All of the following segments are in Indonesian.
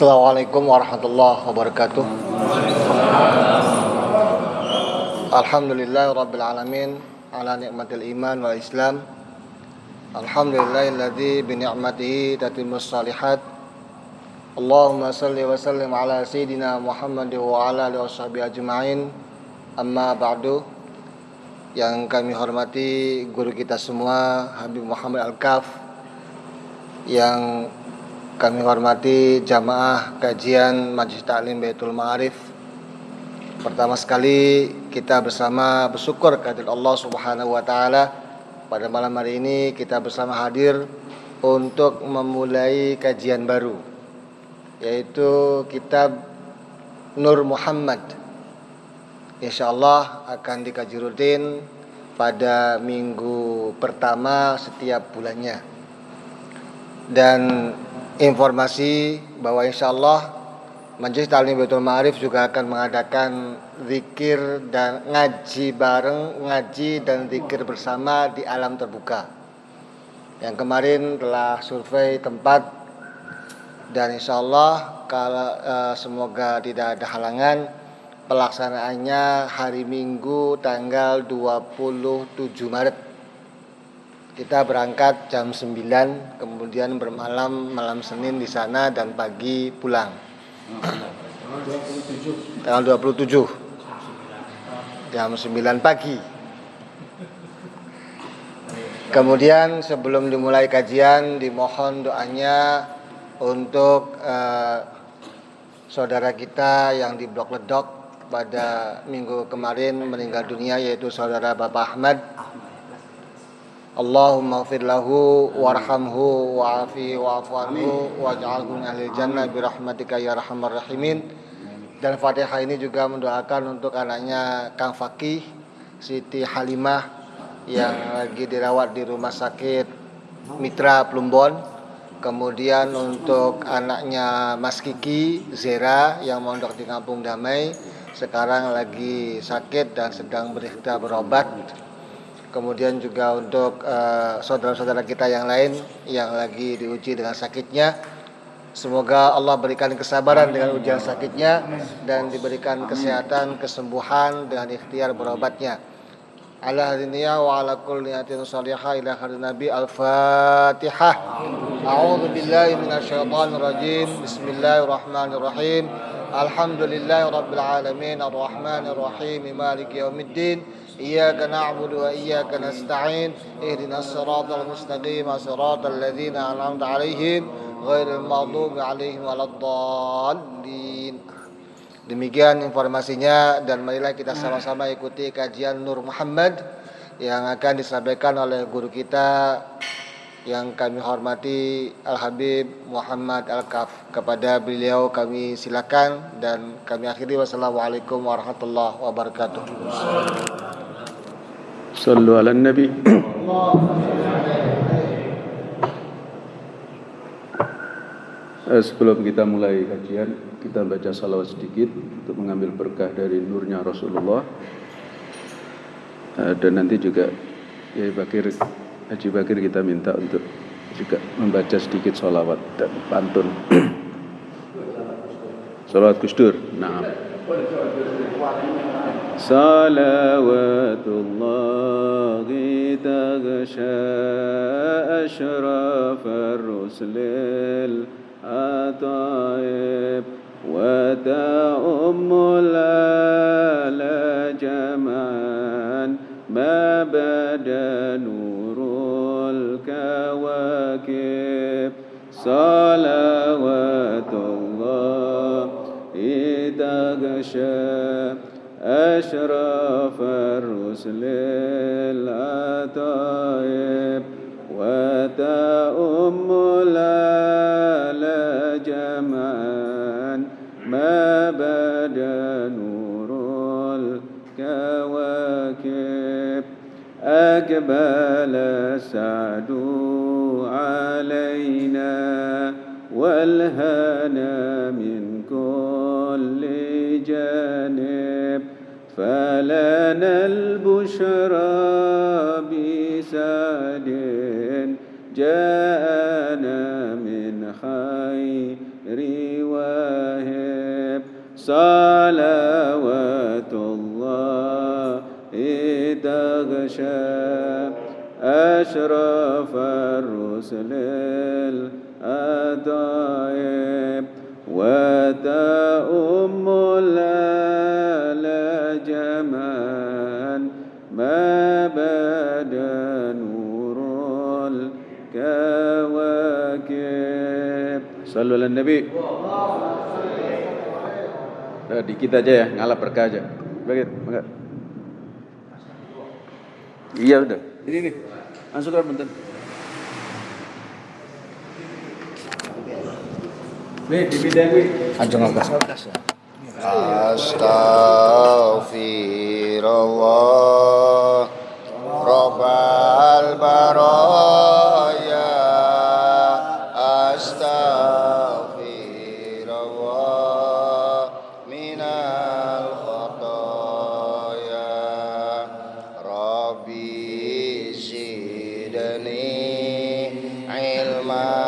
Assalamualaikum warahmatullahi wabarakatuh. Alhamdulillah rabbil alamin ala nikmatil iman wal islam. Alhamdulillahilladzi bi ni'matihi tatimmus salihat. Allahumma salli wa sallim ala sayyidina Muhammad wa ala alihi washabihi ajma'in. Amma ba'du. Yang kami hormati guru kita semua Habib Muhammad Al-Kaf yang kami hormati jamaah kajian Majlis Taklim Baitul Ma'arif. Pertama sekali kita bersama bersyukur kehadirat Allah Subhanahu wa taala pada malam hari ini kita bersama hadir untuk memulai kajian baru yaitu kitab Nur Muhammad. Insya Allah akan dikaji rutin pada minggu pertama setiap bulannya. Dan informasi bahwa insya Allah Majelis Ta'lim Betul Ma'arif juga akan mengadakan zikir dan ngaji bareng, ngaji dan zikir bersama di alam terbuka. Yang kemarin telah survei tempat dan insya Allah kalau uh, semoga tidak ada halangan pelaksanaannya hari Minggu tanggal 27 Maret kita berangkat jam 9, kemudian bermalam malam Senin di sana dan pagi pulang. Tanggal 27. Jam 9 pagi. Kemudian sebelum dimulai kajian dimohon doanya untuk uh, saudara kita yang di Blok Ledok pada minggu kemarin meninggal dunia yaitu saudara Bapak Ahmad Allahumma gfir lahu warhamhu wa'afi wa'afu anhu waj'alhu min ahli jannah birahmatika ya rahmar rahimin. Dan Fatihah ini juga mendoakan untuk anaknya Kang Fakih Siti Halimah yang lagi dirawat di rumah sakit Mitra Plumbon. Kemudian untuk anaknya Mas Kiki Zera yang mondok di Kampung Damai sekarang lagi sakit dan sedang berikhtiar berobat kemudian juga untuk eh, saudara-saudara uh, kita yang lain yang lagi diuji dengan sakitnya semoga Allah berikan kesabaran dengan ujian sakitnya dan diberikan kesehatan kesembuhan dengan ikhtiar berobatnya. Ala hadiniya wa ala kulli niyatin salihah ila nabi al-fatihah. A'udzu billahi minasyaitonir rajim. Bismillahirrahmanirrahim. Alhamdulillahi rabbil alamin. Arrahmanir rahim maliki yaumiddin إياك نعبد وإياك نستعين اهدنا الصراط المستقيم صراط الذين أنعمت عليهم غير المغضوب عليهم ولا الضالين Demikian informasinya dan marilah kita sama-sama ikuti kajian Nur Muhammad yang akan disampaikan oleh guru kita yang kami hormati Al Habib Muhammad Al Kaf kepada beliau kami silakan dan kami akhiri wassalamualaikum warahmatullahi wabarakatuh. Sallu ala Nabi. Eh, sebelum kita mulai kajian, kita baca salawat sedikit untuk mengambil berkah dari nurnya Rasulullah. Eh, dan nanti juga ya Bakir, Haji Bakir kita minta untuk juga membaca sedikit salawat dan pantun. salawat Gusdur. Nah. صلوات الله تغشى أشرف الرسل الأطائب وتأم الآل الجبال سعدوا علينا والهنا من كل جانب. فلنا البشرى بسعد جاءنا من خير واهب. صلوات يغشى أشرف الرسل الأطايب وتأم الآل جمال ما بدا نور الكواكب صلوا على النبي Nah, dikit aja ya, ngalah berkah aja. Begitu, Iya udah. Ini nih. masukkan bentar. Nih, Astaghfirullah. Pai.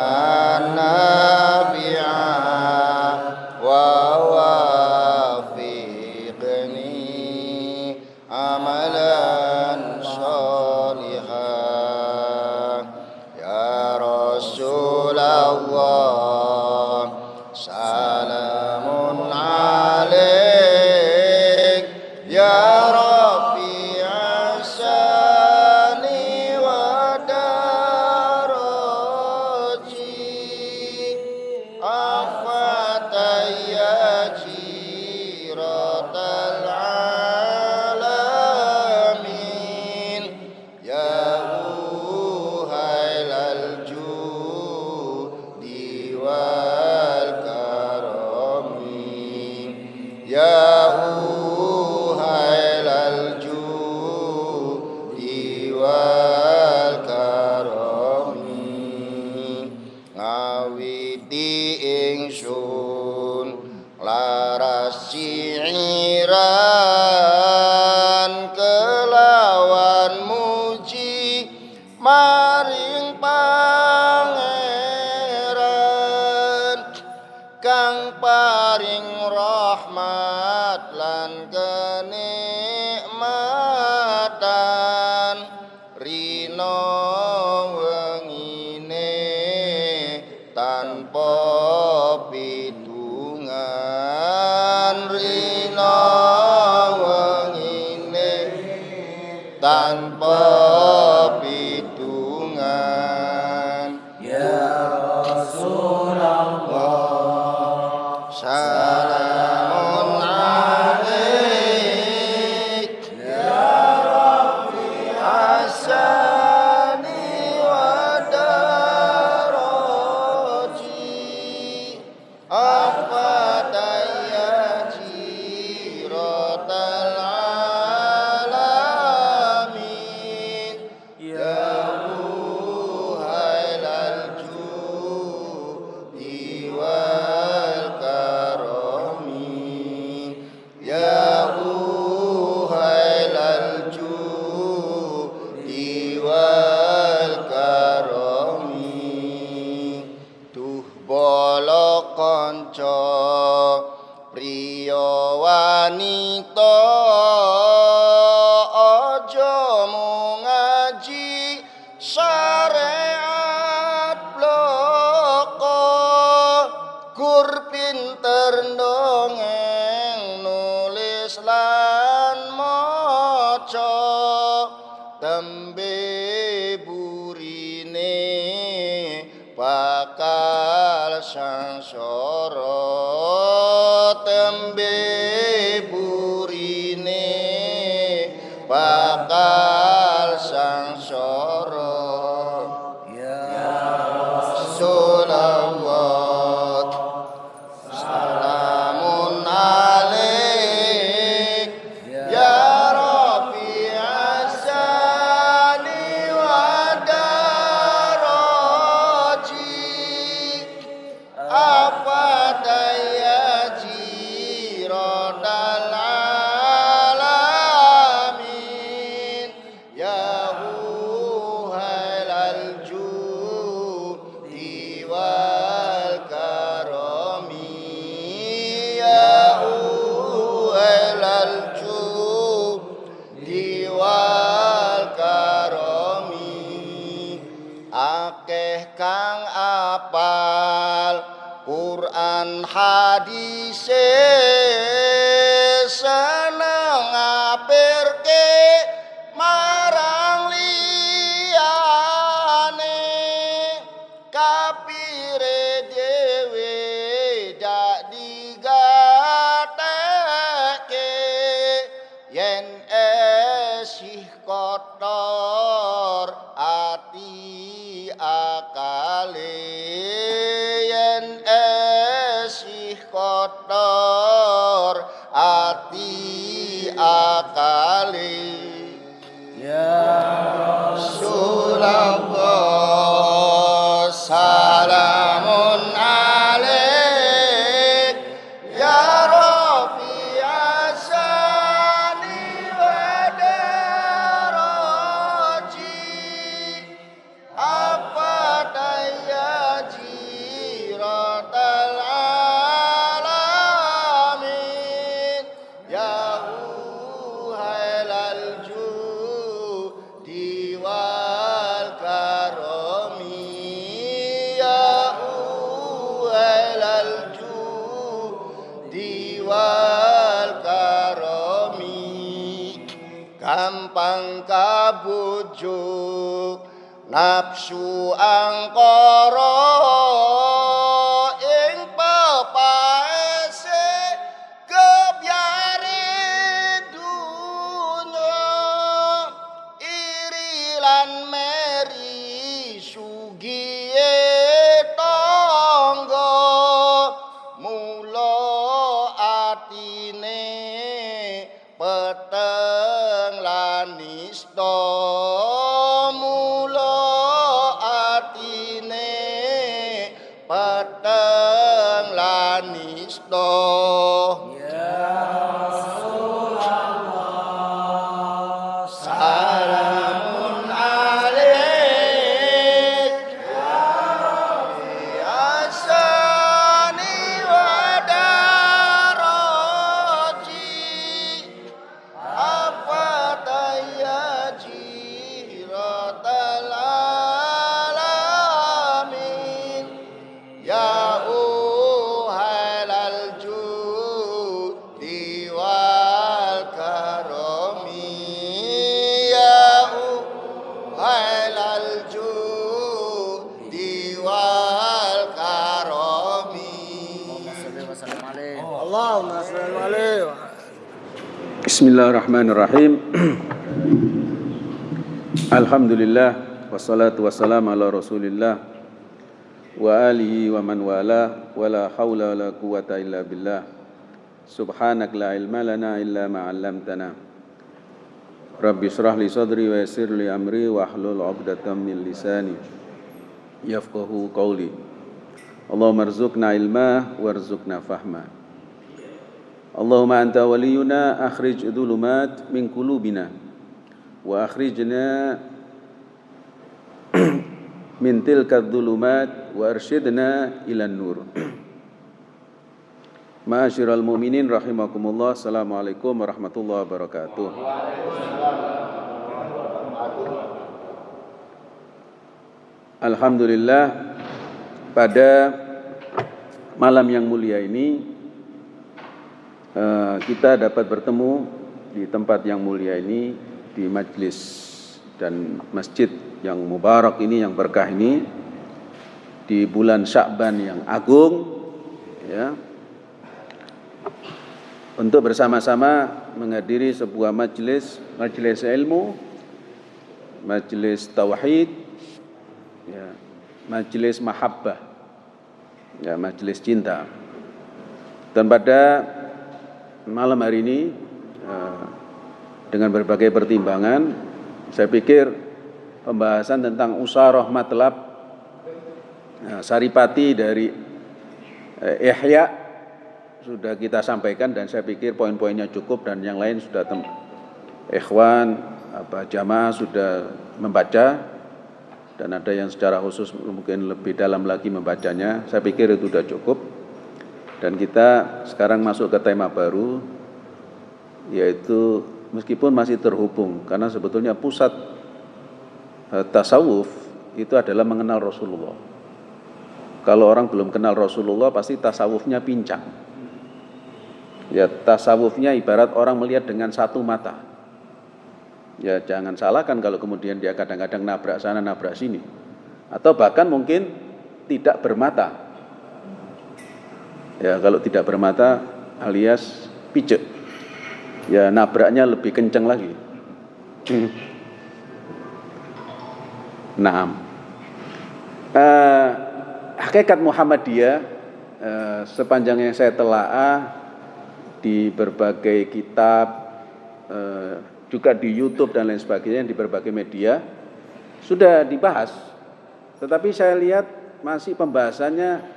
lan maca tembe হাদিসে بسم الله الرحمن الرحيم الحمد لله والصلاة والسلام على رسول الله وآله ومن والاه ولا حول ولا قوة إلا بالله سبحانك لا علم لنا إلا ما علمتنا رب اشرح لي صدري ويسر لي أمري واحلل عقدة من لساني يفقه قولي اللهم ارزقنا علما وارزقنا فهما Allahumma anta waliyuna akhrij dhulumat min qulubina wa akhrijna min tilka dhulumat wa arsyidna ilan nur. Ma'asyiral mu'minin rahimakumullah. Assalamualaikum warahmatullahi wabarakatuh. Alhamdulillah pada malam yang mulia ini eh, kita dapat bertemu di tempat yang mulia ini di majlis dan masjid yang mubarak ini yang berkah ini di bulan Sya'ban yang agung ya. Untuk bersama-sama menghadiri sebuah majlis majlis ilmu majlis tauhid ya majlis mahabbah ya majlis cinta. Dan pada malam hari ini eh, dengan berbagai pertimbangan saya pikir pembahasan tentang usarah matlab eh, saripati dari eh, Ihya sudah kita sampaikan dan saya pikir poin-poinnya cukup dan yang lain sudah tem ikhwan apa jamaah sudah membaca dan ada yang secara khusus mungkin lebih dalam lagi membacanya. Saya pikir itu sudah cukup dan kita sekarang masuk ke tema baru yaitu meskipun masih terhubung karena sebetulnya pusat eh, tasawuf itu adalah mengenal Rasulullah kalau orang belum kenal Rasulullah pasti tasawufnya pincang. Ya tasawufnya ibarat orang melihat dengan satu mata. Ya jangan salahkan kalau kemudian dia kadang-kadang nabrak sana nabrak sini. Atau bahkan mungkin tidak bermata. Ya kalau tidak bermata alias pijak. Ya nabraknya lebih kencang lagi. Naam. Uh, hakikat Muhammadiyah uh, sepanjang yang saya telaah di berbagai kitab uh, juga di YouTube dan lain sebagainya di berbagai media sudah dibahas. Tetapi saya lihat masih pembahasannya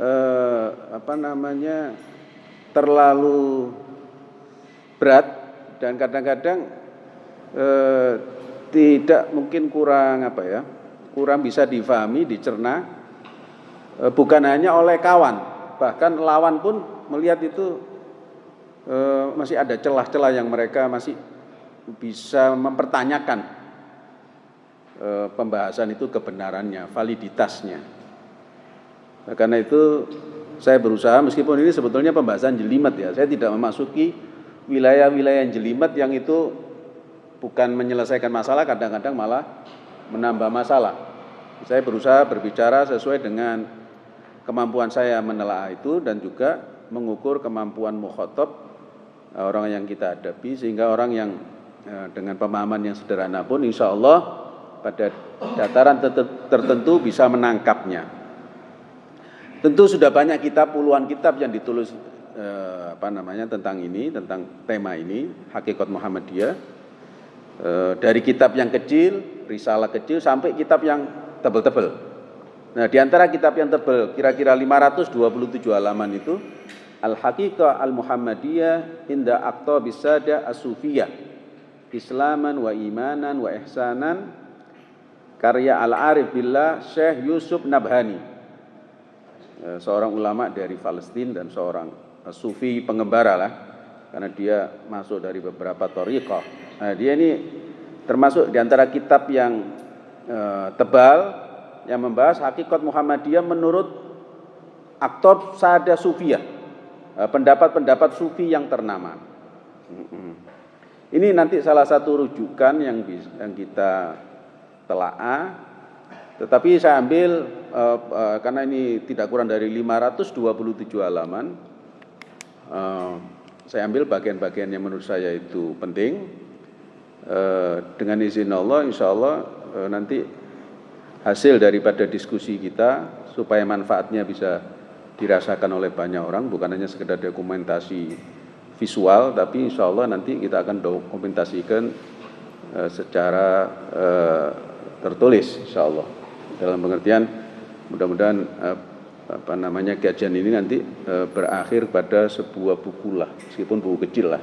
uh, apa namanya terlalu berat dan kadang-kadang uh, tidak mungkin kurang apa ya kurang bisa difahami dicerna e, bukan hanya oleh kawan bahkan lawan pun melihat itu e, masih ada celah-celah yang mereka masih bisa mempertanyakan e, pembahasan itu kebenarannya validitasnya nah, karena itu saya berusaha meskipun ini sebetulnya pembahasan jelimet ya saya tidak memasuki wilayah-wilayah jelimet yang itu bukan menyelesaikan masalah, kadang-kadang malah menambah masalah. Saya berusaha berbicara sesuai dengan kemampuan saya menelaah itu dan juga mengukur kemampuan mukhotob eh, orang yang kita hadapi sehingga orang yang eh, dengan pemahaman yang sederhana pun insya Allah pada dataran tertentu bisa menangkapnya. Tentu sudah banyak kitab, puluhan kitab yang ditulis eh, apa namanya tentang ini, tentang tema ini, hakikat Muhammadiyah. E, dari kitab yang kecil, risalah kecil sampai kitab yang tebel-tebel. Nah, di antara kitab yang tebel kira-kira 527 halaman itu Al-Haqiqah Al-Muhammadiyah Inda Aqta Bisada As-Sufiyah. Islaman wa imanan wa ihsanan. Karya Al-Arif Billah Syekh Yusuf Nabhani. eh, seorang ulama dari Palestina dan seorang sufi pengembara lah karena dia masuk dari beberapa tariqah. Nah, dia ini termasuk di antara kitab yang e, tebal yang membahas hakikat Muhammadiyah menurut aktor Sada Sufiyah, eh, pendapat-pendapat sufi yang ternama. Ini nanti salah satu rujukan yang yang kita telaah tetapi saya ambil uh, uh, karena ini tidak kurang dari 527 halaman uh, saya ambil bagian-bagian yang menurut saya itu penting. Dengan izin Allah, insya Allah nanti hasil daripada diskusi kita supaya manfaatnya bisa dirasakan oleh banyak orang, bukan hanya sekedar dokumentasi visual, tapi insya Allah nanti kita akan dokumentasikan secara tertulis, insya Allah. Dalam pengertian mudah-mudahan e, apa namanya kajian ini nanti e, berakhir pada sebuah buku lah, meskipun buku kecil lah.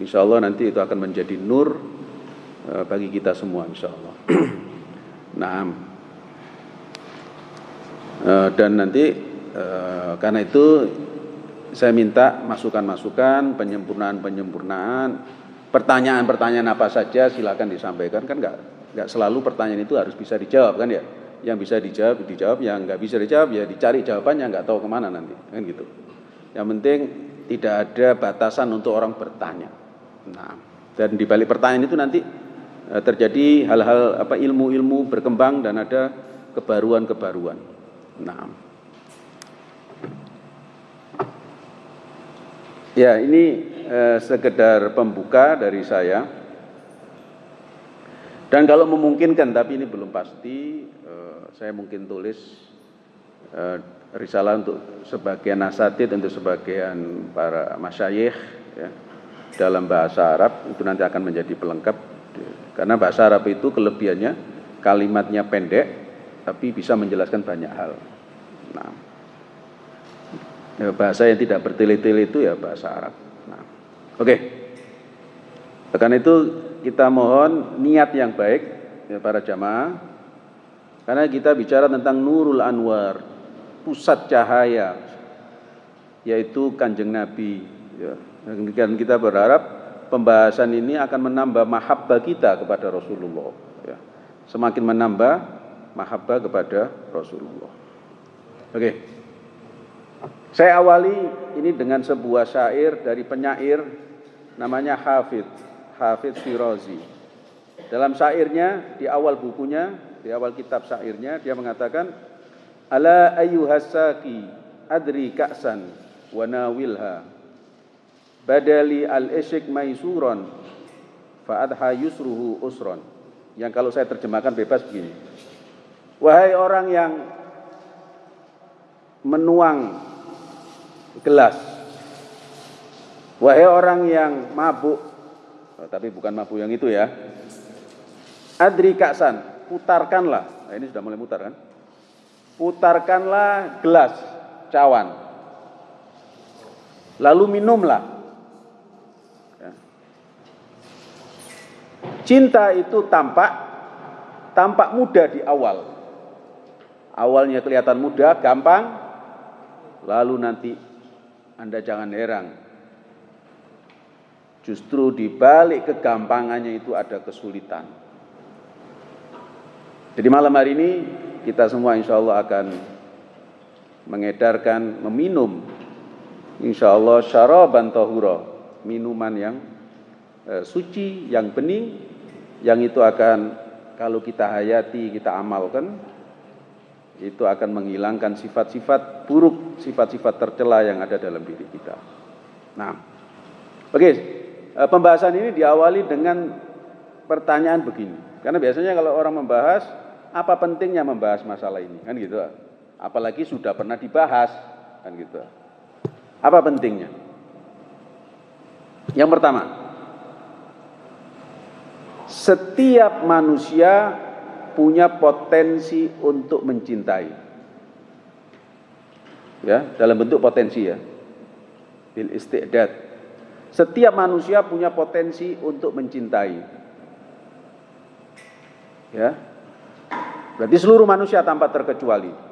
Insya Allah nanti itu akan menjadi nur e, bagi kita semua, insya Allah. nah, dan nanti karena itu saya minta masukan-masukan, penyempurnaan-penyempurnaan, pertanyaan-pertanyaan apa saja silakan disampaikan kan nggak nggak selalu pertanyaan itu harus bisa dijawab kan ya yang bisa dijawab dijawab. Yang nggak bisa dijawab ya dicari jawabannya nggak tahu ke mana nanti. Kan gitu. Yang penting tidak ada batasan untuk orang bertanya. Nah dan di balik pertanyaan itu nanti eh, terjadi hal-hal apa ilmu-ilmu berkembang dan ada kebaruan-kebaruan. Nah. Ya ini eh, sekedar pembuka dari saya. Dan kalau memungkinkan tapi ini belum pasti saya mungkin tulis uh, risalah untuk sebagian asatid untuk sebagian para masyayikh ya, dalam bahasa Arab itu nanti akan menjadi pelengkap karena bahasa Arab itu kelebihannya kalimatnya pendek tapi bisa menjelaskan banyak hal. Nah, ya, bahasa yang tidak bertele-tele itu ya bahasa Arab. Nah, oke. Okay. Karena itu kita mohon niat yang baik ya para jamaah karena kita bicara tentang Nurul Anwar, pusat cahaya, yaitu Kanjeng Nabi. Ya. Dan kita berharap pembahasan ini akan menambah mahabbah kita kepada Rasulullah. Ya. Semakin menambah mahabbah kepada Rasulullah. Oke. Saya awali ini dengan sebuah syair dari penyair namanya Hafid, Hafid Firozi. Dalam syairnya, di awal bukunya, di awal kitab syairnya, dia mengatakan, Ala ayyuhasaki adri ka'san wa nawilha badali al-isyik maisuron fa'adha yusruhu usron. Yang kalau saya terjemahkan bebas begini. Wahai orang yang menuang gelas. Wahai orang yang mabuk, oh, tapi bukan mabuk yang itu ya. Adri kaksan, putarkanlah. Nah, ini sudah mulai mutar kan? Putarkanlah gelas cawan. Lalu minumlah. Ya. Cinta itu tampak tampak mudah di awal. Awalnya kelihatan mudah, gampang, lalu nanti Anda jangan heran. Justru di balik kegampangannya itu ada kesulitan. Jadi malam hari ini kita semua insya Allah akan mengedarkan, meminum insya Allah syaraban tahura, minuman yang eh, suci, yang bening, yang itu akan kalau kita hayati, kita amalkan, itu akan menghilangkan sifat-sifat buruk, sifat-sifat tercela yang ada dalam diri kita. Nah, oke, eh, pembahasan ini diawali dengan pertanyaan begini. Karena biasanya kalau orang membahas, apa pentingnya membahas masalah ini? Kan gitu. Apalagi sudah pernah dibahas, kan gitu. Apa pentingnya? Yang pertama, setiap manusia punya potensi untuk mencintai. Ya, dalam bentuk potensi ya. Bil istiqdad. Setiap manusia punya potensi untuk mencintai. Ya, Berarti seluruh manusia tanpa terkecuali.